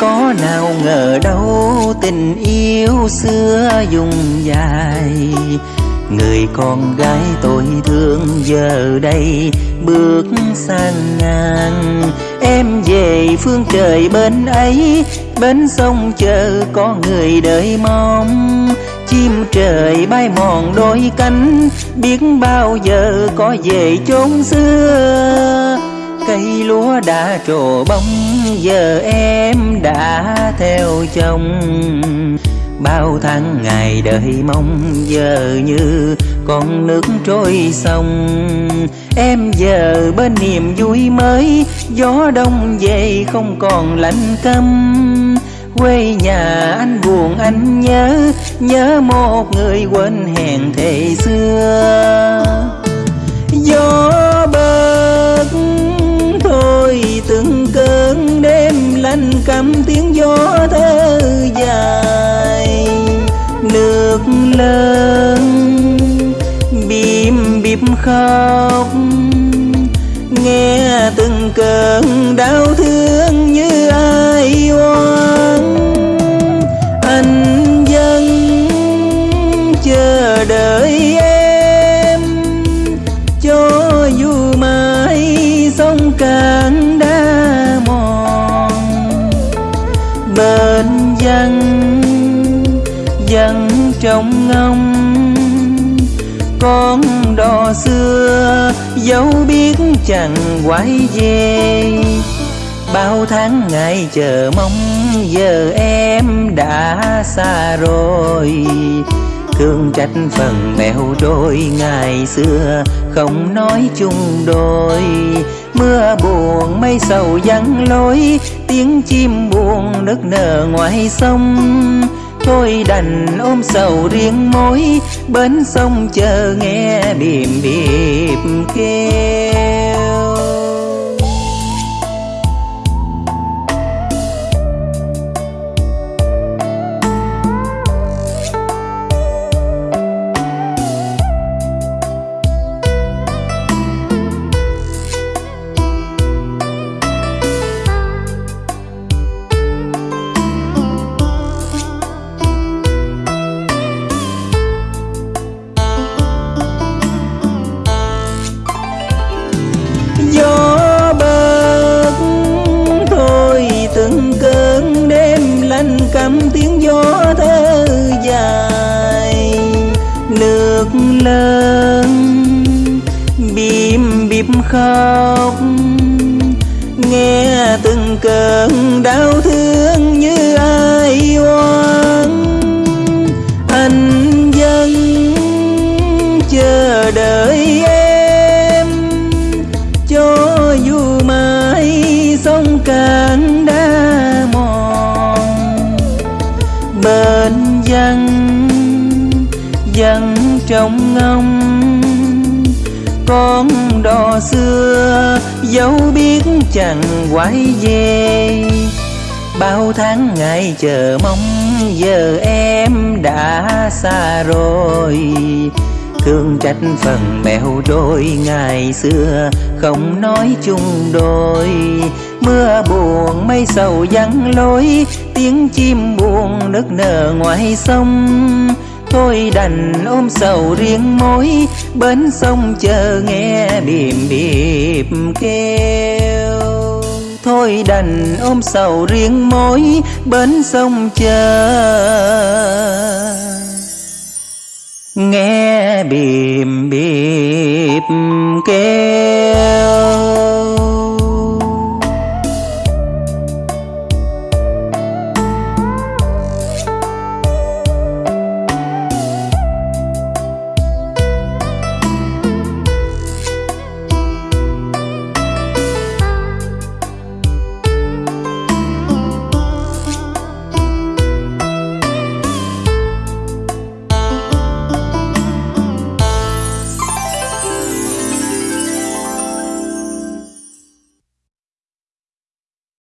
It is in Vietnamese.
có nào ngờ đâu tình yêu xưa dùng dài. Người con gái tôi thương giờ đây, bước sang ngàn Em về phương trời bên ấy Bên sông chờ có người đợi mong. Chim trời bay mòn đôi cánh, Biết bao giờ có về chốn xưa đã trổ bông Giờ em đã theo chồng. Bao tháng ngày đợi mong, Giờ như con nước trôi sông. Em giờ bên niềm vui mới, Gió đông về không còn lạnh căm Quê nhà anh buồn, anh nhớ Nhớ một người quên hẹn thề xưa. Gió bìm khóc. Nghe từng cơn đau thương như ai oan Anh dân chờ đợi em. Cho dù mãi sông cạn đã mòn. Bên dân dân trong ngông con đò xưa dấu biết chẳng quay về bao tháng ngày chờ mong, giờ em đã xa rồi. Thương trách phần mèo đôi ngày xưa, không nói chung đôi. Mưa buồn mây sầu vắng lối, tiếng chim buồn nức nở ngoài sông. Tôi đành ôm sầu riêng mối Bên sông chờ nghe điềm điệp kêu. Cầm căm tiếng gió thơ dài, nước lớn bìm bịp khóc. Nghe từng cơn đau thương như ai oan. Trong ngông con đò xưa dấu biết chẳng quay về bao tháng ngày chờ mong, giờ em đã xa rồi. Thương trách phần mèo đôi ngày xưa, không nói chung đôi. Mưa buồn mây sầu vắng lối, tiếng chim buồn nức nở ngoài sông thôi đành ôm sầu riêng mối bên sông chờ nghe bìm bịp kêu. Thôi đành ôm sầu riêng mối bên sông chờ nghe bìm bịp kêu.